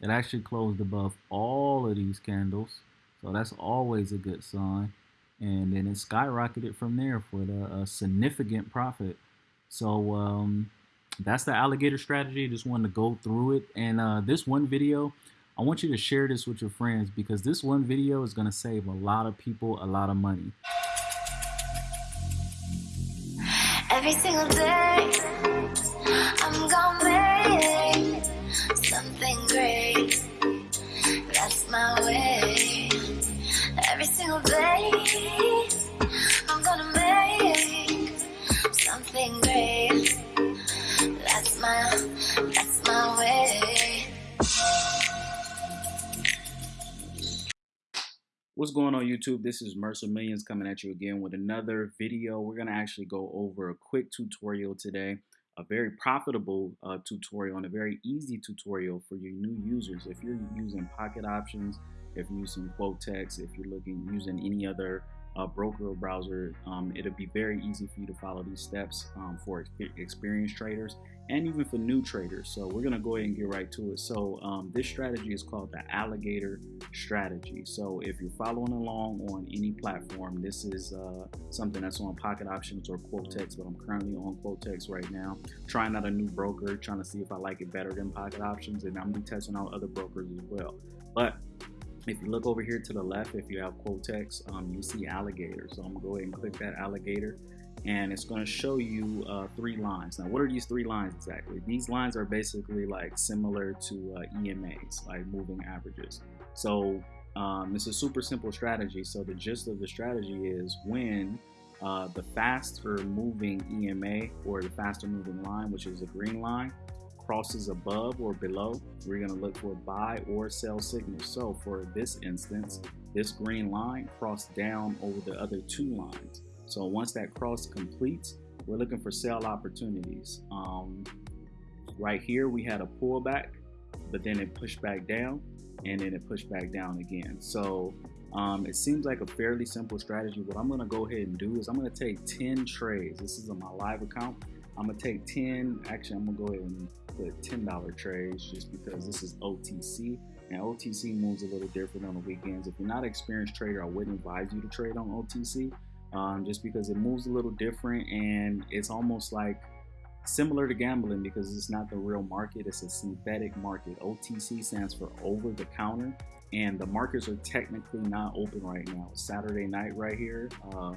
It actually closed above all of these candles. So that's always a good sign. And then it skyrocketed from there for the a significant profit. So um, that's the alligator strategy. Just wanted to go through it. And uh, this one video, I want you to share this with your friends because this one video is going to save a lot of people a lot of money. Every single day, I'm gonna make something great. My way. Every single day, I'm gonna make something great. That's my, that's my way. What's going on YouTube? This is Mercer Millions coming at you again with another video. We're going to actually go over a quick tutorial today, a very profitable uh, tutorial and a very easy tutorial for your new users. If you're using pocket options, if you're using Quotex, if you're looking using any other uh, broker or browser, um, it'll be very easy for you to follow these steps um, for experienced traders and even for new traders. So we're gonna go ahead and get right to it. So um, this strategy is called the alligator strategy. So if you're following along on any platform, this is uh, something that's on Pocket Options or Quotex, but I'm currently on Quotex right now. Trying out a new broker, trying to see if I like it better than Pocket Options, and I'm be testing out other brokers as well. But if you look over here to the left, if you have Quotex, um, you see alligator. So I'm gonna go ahead and click that alligator and it's going to show you uh, three lines. Now, what are these three lines exactly? These lines are basically like similar to uh, EMAs, like moving averages. So um, it's a super simple strategy. So the gist of the strategy is when uh, the faster moving EMA or the faster moving line, which is a green line, crosses above or below, we're going to look for buy or sell signals. So for this instance, this green line crossed down over the other two lines. So once that cross completes, we're looking for sell opportunities. Um, right here, we had a pullback, but then it pushed back down and then it pushed back down again. So um, it seems like a fairly simple strategy. What I'm gonna go ahead and do is I'm gonna take 10 trades. This is on my live account. I'm gonna take 10, actually I'm gonna go ahead and put $10 trades just because this is OTC. And OTC moves a little different on the weekends. If you're not an experienced trader, I wouldn't advise you to trade on OTC um, just because it moves a little different and it's almost like similar to gambling because it's not the real market it's a synthetic market otc stands for over the counter and the markets are technically not open right now saturday night right here uh,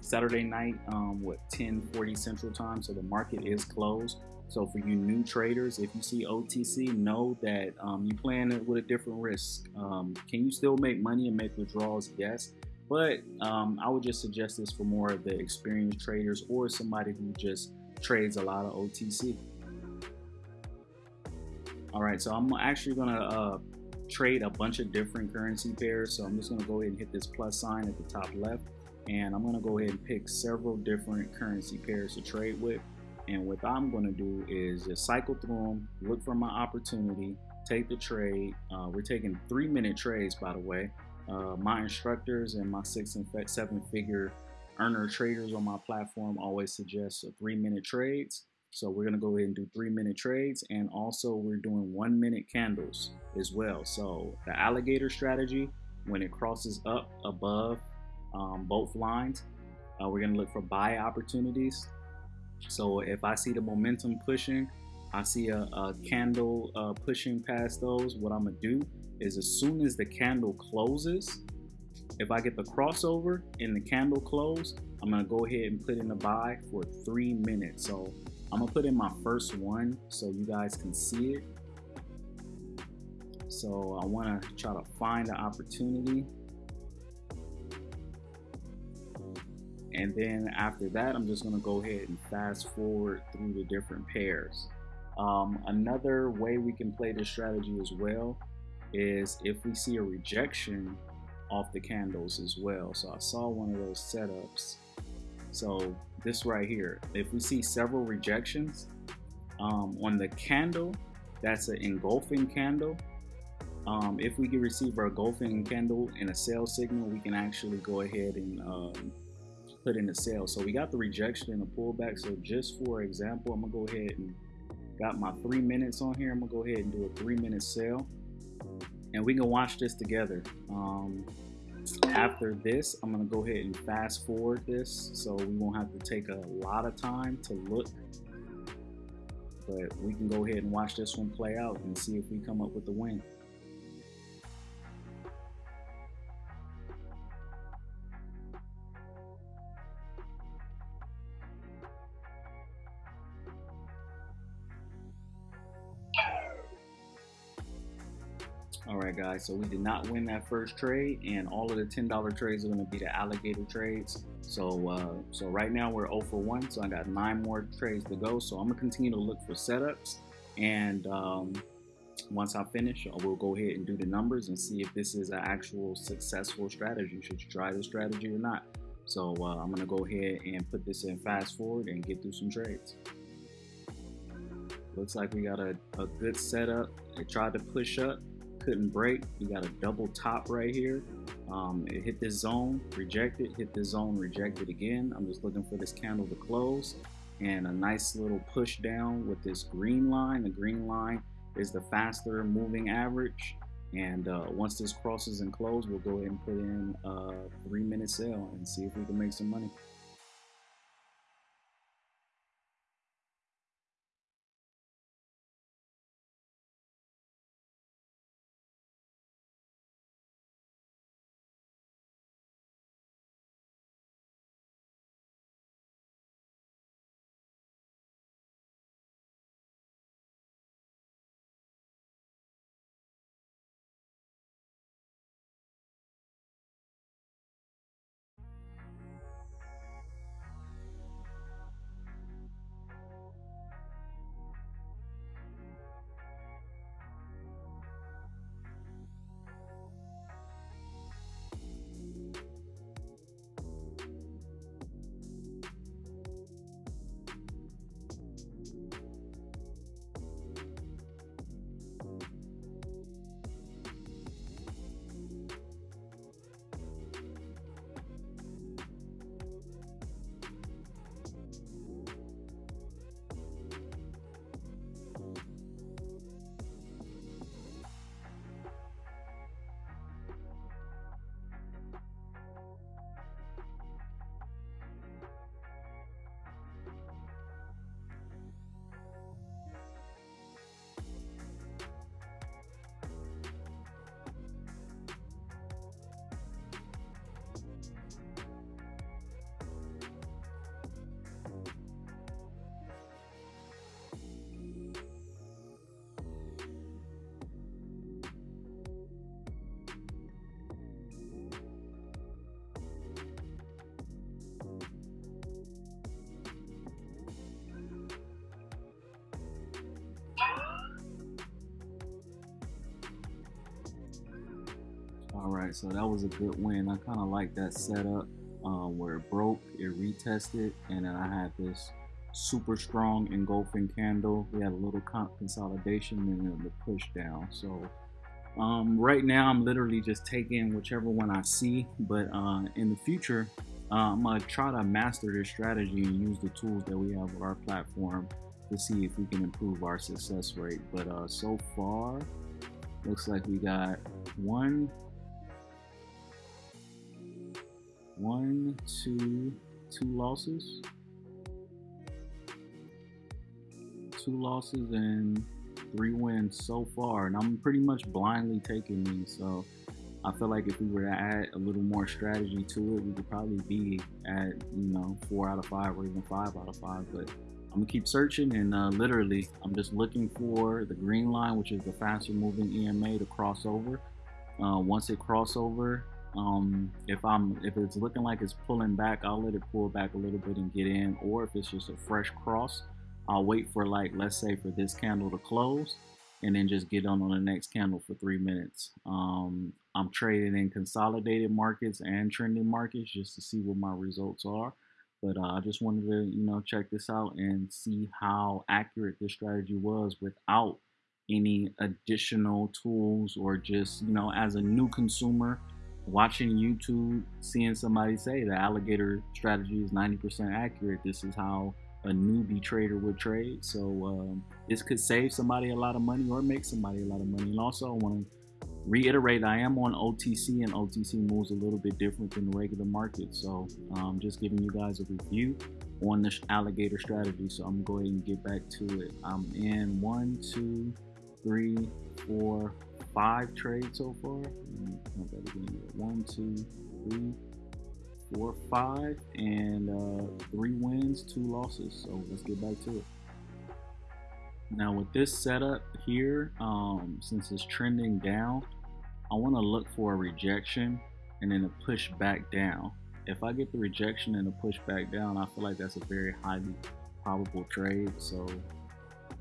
saturday night um, what 10 40 central time so the market is closed so for you new traders if you see otc know that um, you playing it with a different risk um, can you still make money and make withdrawals yes but um, I would just suggest this for more of the experienced traders or somebody who just trades a lot of OTC. All right, so I'm actually gonna uh, trade a bunch of different currency pairs. So I'm just gonna go ahead and hit this plus sign at the top left. And I'm gonna go ahead and pick several different currency pairs to trade with. And what I'm gonna do is just cycle through them, look for my opportunity, take the trade. Uh, we're taking three minute trades, by the way. Uh, my instructors and my six and seven figure earner traders on my platform always suggest three minute trades. So we're gonna go ahead and do three minute trades and also we're doing one minute candles as well. So the alligator strategy, when it crosses up above um, both lines, uh, we're gonna look for buy opportunities. So if I see the momentum pushing, I see a, a candle uh, pushing past those, what I'm gonna do is as soon as the candle closes, if I get the crossover and the candle close, I'm gonna go ahead and put in a buy for three minutes. So I'm gonna put in my first one so you guys can see it. So I wanna try to find the opportunity. And then after that, I'm just gonna go ahead and fast forward through the different pairs. Um, another way we can play this strategy as well is if we see a rejection off the candles as well. So I saw one of those setups. So this right here, if we see several rejections um, on the candle, that's an engulfing candle. Um, if we can receive our engulfing candle in a sell signal, we can actually go ahead and um, put in a sale. So we got the rejection and the pullback. So just for example, I'm gonna go ahead and got my three minutes on here. I'm gonna go ahead and do a three minute sale and we can watch this together. Um, after this, I'm gonna go ahead and fast forward this so we won't have to take a lot of time to look. But we can go ahead and watch this one play out and see if we come up with the win. Guys, so we did not win that first trade, and all of the $10 trades are going to be the alligator trades. So, uh, so right now we're 0 for 1, so I got nine more trades to go. So I'm going to continue to look for setups, and um, once I finish, we'll go ahead and do the numbers and see if this is an actual successful strategy. Should you try this strategy or not? So uh, I'm going to go ahead and put this in fast forward and get through some trades. Looks like we got a, a good setup. It tried to push up, couldn't break. We got a double top right here. Um, it hit this zone, rejected, hit this zone, rejected again. I'm just looking for this candle to close and a nice little push down with this green line. The green line is the faster moving average. And uh, once this crosses and close, we'll go ahead and put in a three minute sale and see if we can make some money. Right, so that was a good win. I kind of like that setup uh, where it broke, it retested, and then I had this super strong engulfing candle. We had a little consolidation and then the push down. So um, right now I'm literally just taking whichever one I see, but uh, in the future, uh, I'm gonna try to master this strategy and use the tools that we have with our platform to see if we can improve our success rate. But uh, so far, looks like we got one, one, two, two losses. Two losses and three wins so far. And I'm pretty much blindly taking these. So I feel like if we were to add a little more strategy to it, we could probably be at, you know, four out of five or even five out of five. But I'm gonna keep searching and uh, literally I'm just looking for the green line, which is the faster moving EMA to cross over. Uh, once it cross over, um, if I'm if it's looking like it's pulling back, I'll let it pull back a little bit and get in. Or if it's just a fresh cross, I'll wait for like let's say for this candle to close, and then just get on on the next candle for three minutes. Um, I'm trading in consolidated markets and trending markets just to see what my results are. But uh, I just wanted to you know check this out and see how accurate this strategy was without any additional tools or just you know as a new consumer watching YouTube, seeing somebody say the alligator strategy is 90% accurate, this is how a newbie trader would trade. So um, this could save somebody a lot of money or make somebody a lot of money. And also, I want to reiterate, I am on OTC, and OTC moves a little bit different than the regular market. So um, just giving you guys a review on the alligator strategy. So I'm going to get back to it. I'm in one, two, three, four, five trades so far. One, two, three, four, five, and uh, three wins, two losses. So let's get back to it. Now with this setup here, um, since it's trending down, I want to look for a rejection and then a push back down. If I get the rejection and a push back down, I feel like that's a very highly probable trade. So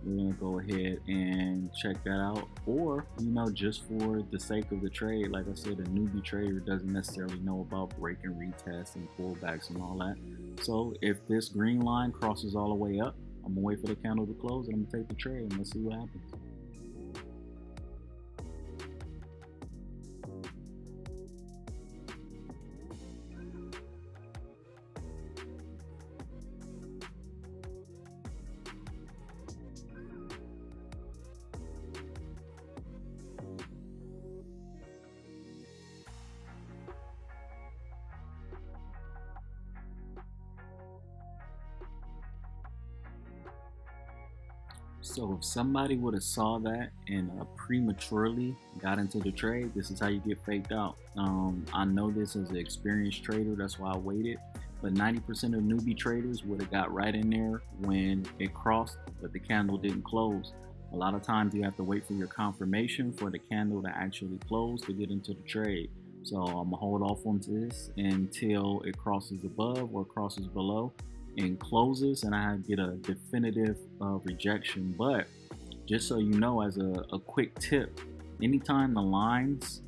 we're gonna go ahead and check that out. Or you know just for the sake of the trade like i said a newbie trader doesn't necessarily know about break and retest and pullbacks and all that. So if this green line crosses all the way up i'm gonna wait for the candle to close and i'm gonna take the trade and let's see what happens So if somebody would have saw that and uh, prematurely got into the trade, this is how you get faked out. Um, I know this as an experienced trader, that's why I waited. But 90% of newbie traders would have got right in there when it crossed, but the candle didn't close. A lot of times you have to wait for your confirmation for the candle to actually close to get into the trade. So I'm gonna hold off on this until it crosses above or crosses below and closes and I get a definitive uh, rejection. But just so you know, as a, a quick tip, anytime the lines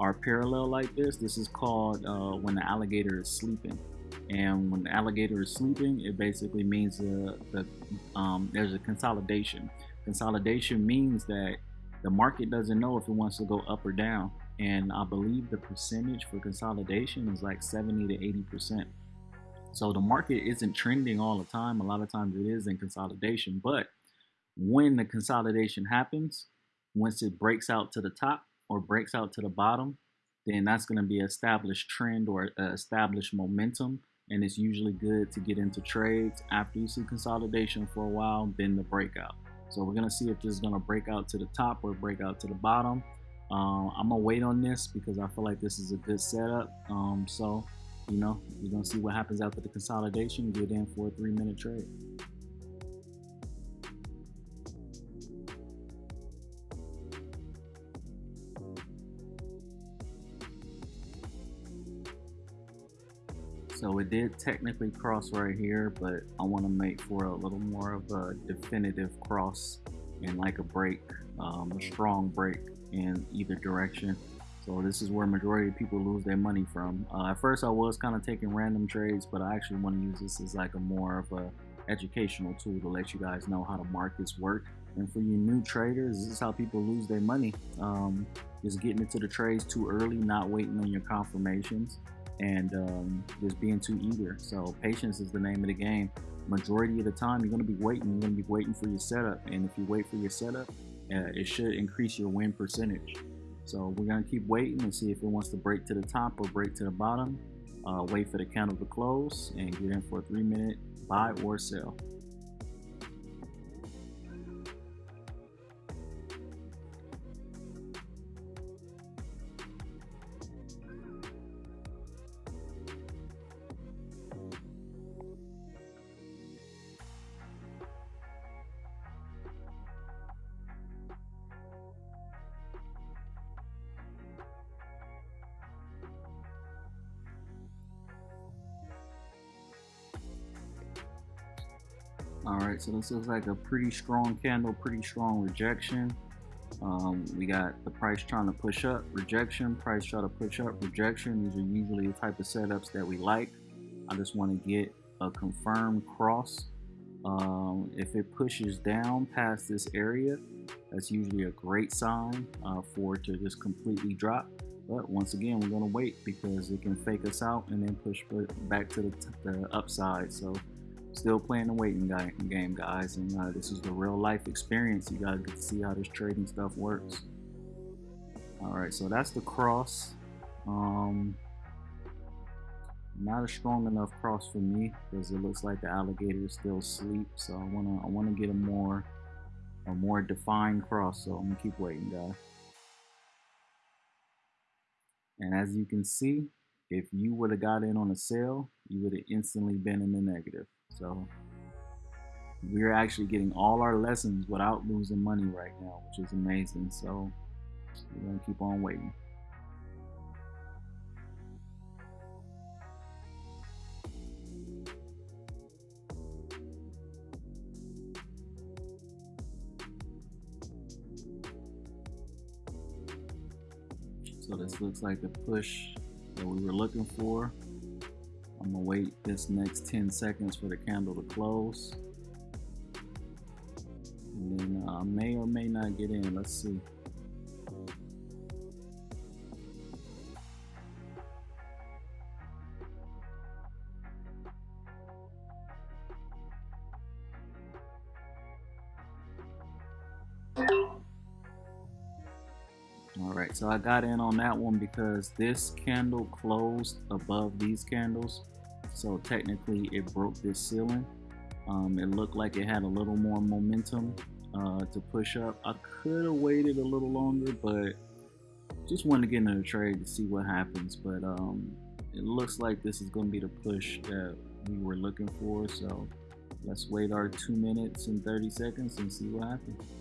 are parallel like this, this is called uh, when the alligator is sleeping. And when the alligator is sleeping, it basically means uh, that um, there's a consolidation. Consolidation means that the market doesn't know if it wants to go up or down. And I believe the percentage for consolidation is like 70 to 80 percent. So the market isn't trending all the time. A lot of times it is in consolidation. But when the consolidation happens, once it breaks out to the top or breaks out to the bottom, then that's going to be established trend or established momentum. And it's usually good to get into trades after you see consolidation for a while, then the breakout. So we're going to see if this is going to break out to the top or break out to the bottom. Uh, I'm going to wait on this because I feel like this is a good setup. Um, so you know, we're gonna see what happens after the consolidation. Get in for a three-minute trade. So it did technically cross right here, but I want to make for a little more of a definitive cross and like a break, um, a strong break in either direction. So this is where majority of people lose their money from. Uh, at first I was kind of taking random trades, but I actually want to use this as like a more of a educational tool to let you guys know how the markets work. And for you new traders, this is how people lose their money. Um, just getting into the trades too early, not waiting on your confirmations, and um, just being too eager. So patience is the name of the game. Majority of the time, you're going to be waiting. You're going to be waiting for your setup. And if you wait for your setup, uh, it should increase your win percentage. So we're gonna keep waiting and see if it wants to break to the top or break to the bottom. Uh, wait for the candle to close and get in for a three minute buy or sell. Right, so this looks like a pretty strong candle, pretty strong rejection. Um, we got the price trying to push up, rejection, price trying to push up, rejection. These are usually the type of setups that we like. I just want to get a confirmed cross. Um, if it pushes down past this area, that's usually a great sign uh, for it to just completely drop. But once again, we're going to wait because it can fake us out and then push back to the, the upside. So still playing the waiting game, guys. And uh, this is the real life experience. You guys get to see how this trading stuff works. All right, so that's the cross. Um, not a strong enough cross for me because it looks like the alligator is still asleep. So I wanna I wanna get a more a more defined cross. So I'm gonna keep waiting, guys. And as you can see, if you would have got in on a sale, you would have instantly been in the negative. So we're actually getting all our lessons without losing money right now, which is amazing. So we're gonna keep on waiting. So this looks like the push that we were looking for. I'm gonna wait this next 10 seconds for the candle to close. And then I uh, may or may not get in, let's see. All right, so I got in on that one because this candle closed above these candles. So technically it broke this ceiling. Um, it looked like it had a little more momentum uh, to push up. I could have waited a little longer, but just wanted to get into the trade to see what happens. But um, it looks like this is going to be the push that we were looking for. So let's wait our two minutes and 30 seconds and see what happens.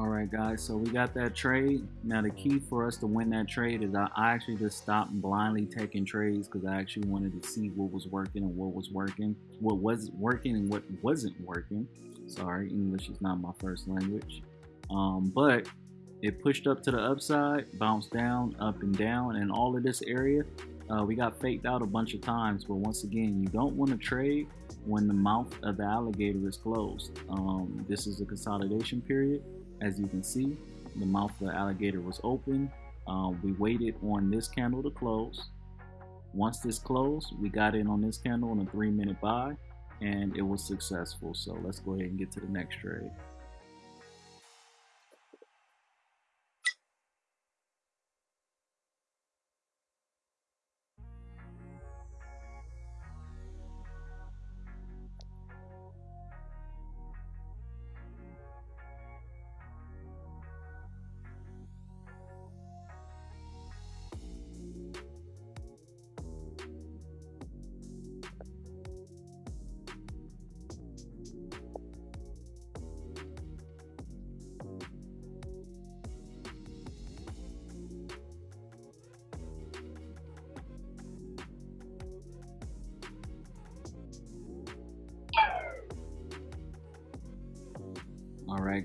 All right, guys, so we got that trade. Now, the key for us to win that trade is I, actually just stopped blindly taking trades because I actually wanted to see what was working and what was working, what was working and what wasn't working. Sorry, English is not my first language. Um, but it pushed up to the upside, bounced down, up and down, and all of this area, uh, we got faked out a bunch of times. But once again, you don't want to trade when the mouth of the alligator is closed. Um, this is a consolidation period. As you can see, the mouth of the alligator was open. Uh, we waited on this candle to close. Once this closed, we got in on this candle on a three minute buy and it was successful. So let's go ahead and get to the next trade.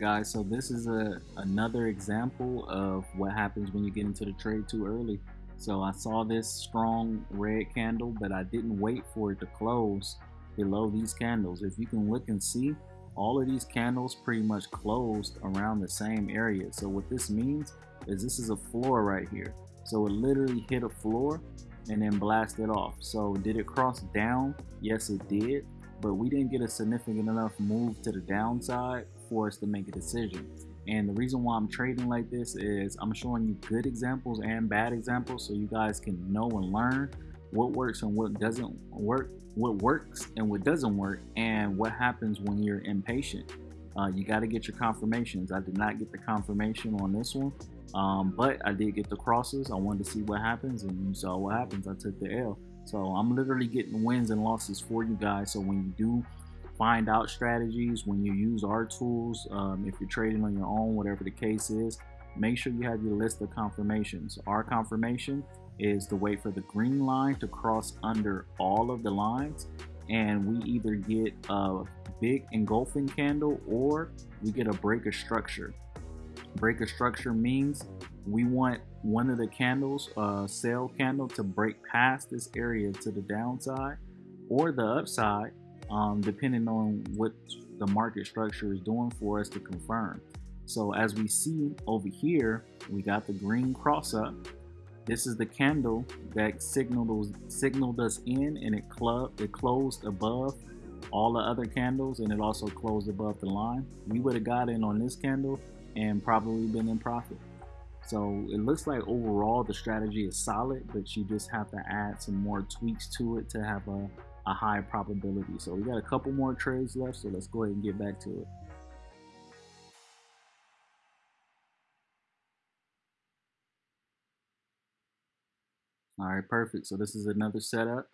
Guys, so this is a another example of what happens when you get into the trade too early. So I saw this strong red candle, but I didn't wait for it to close below these candles. If you can look and see, all of these candles pretty much closed around the same area. So what this means is this is a floor right here. So it literally hit a floor and then blasted off. So did it cross down? Yes, it did but we didn't get a significant enough move to the downside for us to make a decision. And the reason why I'm trading like this is I'm showing you good examples and bad examples so you guys can know and learn what works and what doesn't work, what works and what doesn't work, and what happens when you're impatient. Uh, you got to get your confirmations. I did not get the confirmation on this one, um, but I did get the crosses. I wanted to see what happens, and you saw what happens. I took the L. So I'm literally getting wins and losses for you guys. So when you do find out strategies, when you use our tools, um, if you're trading on your own, whatever the case is, make sure you have your list of confirmations. Our confirmation is to wait for the green line to cross under all of the lines and we either get a big engulfing candle or we get a break of structure. Break of structure means we want one of the candles, uh, sale candle to break past this area to the downside or the upside, um, depending on what the market structure is doing for us to confirm. So as we see over here, we got the green cross up. This is the candle that signaled, signaled us in and it, club, it closed above all the other candles and it also closed above the line. We would have got in on this candle and probably been in profit. So it looks like overall the strategy is solid, but you just have to add some more tweaks to it to have a, a high probability. So we got a couple more trades left, so let's go ahead and get back to it. All right, perfect. So this is another setup.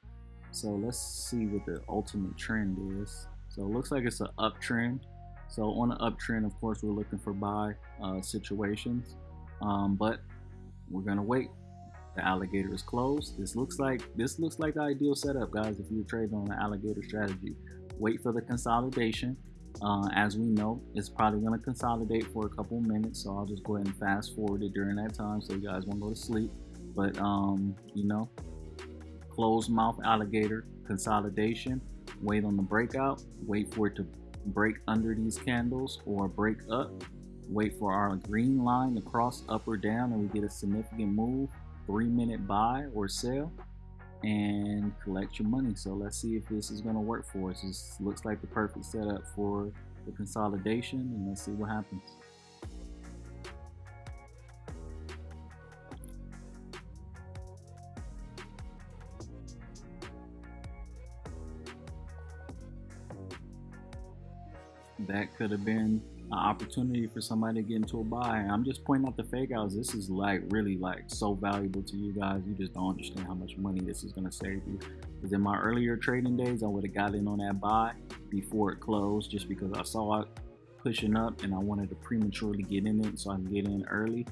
So let's see what the ultimate trend is. So it looks like it's an uptrend. So on an uptrend, of course, we're looking for buy uh, situations, um, but we're gonna wait. The alligator is closed. This looks like this looks like the ideal setup, guys. If you're trading on an alligator strategy, wait for the consolidation. Uh, as we know, it's probably going to consolidate for a couple minutes, so I'll just go ahead and fast forward it during that time so you guys won't go to sleep. But, um, you know, closed mouth alligator consolidation, wait on the breakout, wait for it to break under these candles or break up, wait for our green line to cross up or down and we get a significant move, three minute buy or sell and collect your money. So let's see if this is going to work for us. This looks like the perfect setup for the consolidation and let's see what happens. that could have been opportunity for somebody to get into a buy. I'm just pointing out the fake outs. This is like really like so valuable to you guys. You just don't understand how much money this is gonna save you. Because in my earlier trading days, I would have got in on that buy before it closed just because I saw it pushing up and I wanted to prematurely get in it so I can get in early.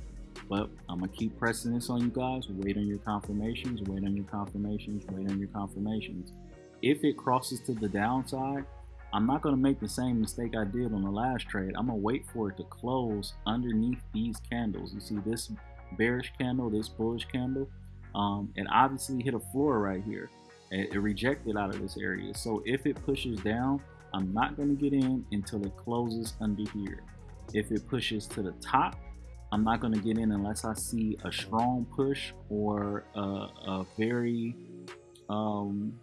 But I'm gonna keep pressing this on you guys. Wait on your confirmations, wait on your confirmations, wait on your confirmations. If it crosses to the downside, I'm not going to make the same mistake I did on the last trade. I'm going to wait for it to close underneath these candles. You see this bearish candle, this bullish candle, um, it obviously hit a floor right here. It, it rejected out of this area. So if it pushes down, I'm not going to get in until it closes under here. If it pushes to the top, I'm not going to get in unless I see a strong push or a, a very um,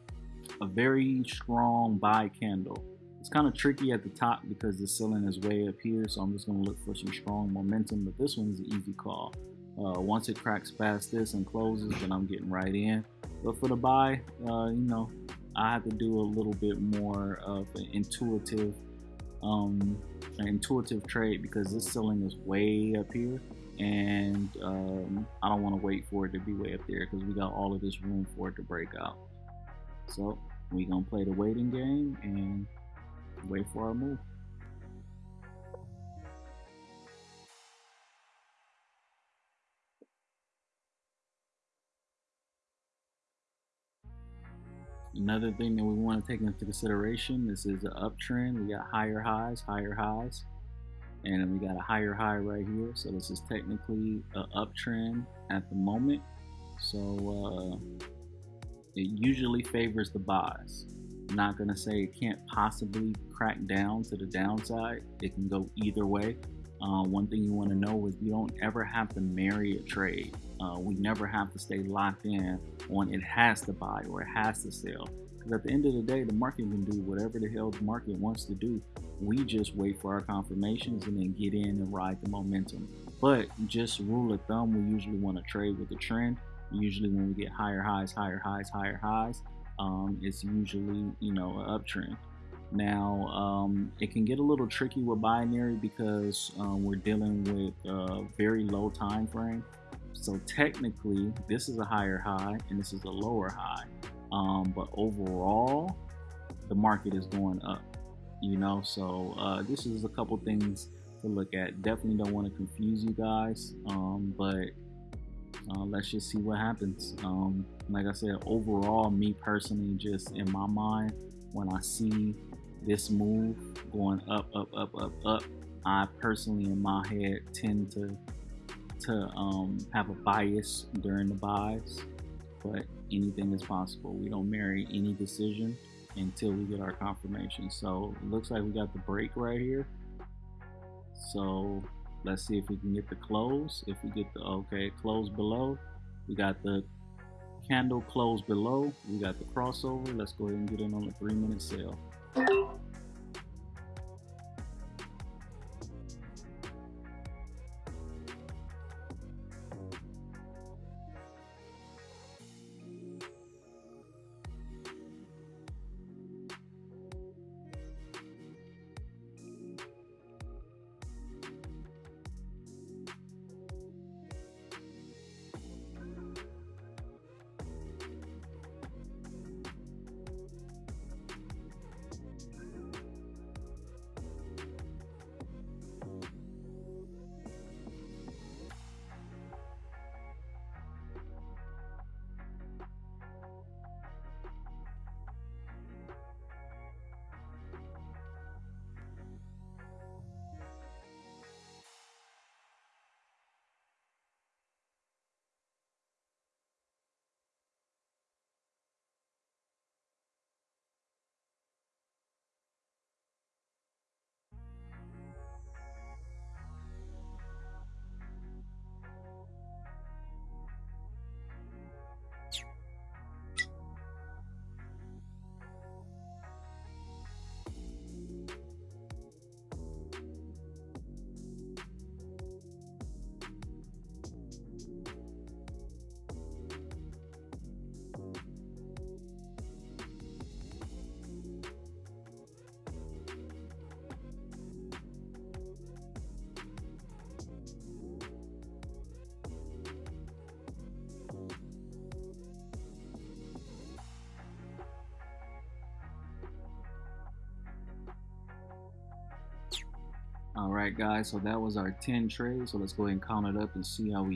a very strong buy candle. It's kind of tricky at the top because the ceiling is way up here, so I'm just going to look for some strong momentum, but this one's an easy call. Uh, once it cracks past this and closes, then I'm getting right in. But for the buy, uh, you know, I have to do a little bit more of an intuitive, um, an intuitive trade because this ceiling is way up here, and um, I don't want to wait for it to be way up there because we got all of this room for it to break out. So we're gonna play the waiting game and wait for our move. Another thing that we want to take into consideration, this is an uptrend. We got higher highs, higher highs, and we got a higher high right here. So this is technically an uptrend at the moment. So uh, it usually favors the buys not going to say it can't possibly crack down to the downside. It can go either way. Uh, one thing you want to know is you don't ever have to marry a trade. Uh, we never have to stay locked in on it has to buy or it has to sell. Because at the end of the day, the market can do whatever the hell the market wants to do. We just wait for our confirmations and then get in and ride the momentum. But just rule of thumb, we usually want to trade with the trend. Usually when we get higher highs, higher highs, higher highs, um, it's usually you know an uptrend. Now um, it can get a little tricky with binary because um, we're dealing with a very low time frame. So technically, this is a higher high and this is a lower high. Um, but overall, the market is going up. You know, so uh, this is a couple things to look at. Definitely don't want to confuse you guys, um, but uh, let's just see what happens. Um, like I said, overall, me personally, just in my mind, when I see this move going up, up, up, up, up, I personally, in my head, tend to to um, have a bias during the buys, but anything is possible. We don't marry any decision until we get our confirmation. So it looks like we got the break right here. So let's see if we can get the close. If we get the okay close below, we got the candle close below. We got the crossover. Let's go ahead and get in on the three minute sale. All right, guys, so that was our 10 trades. So let's go ahead and count it up and see how we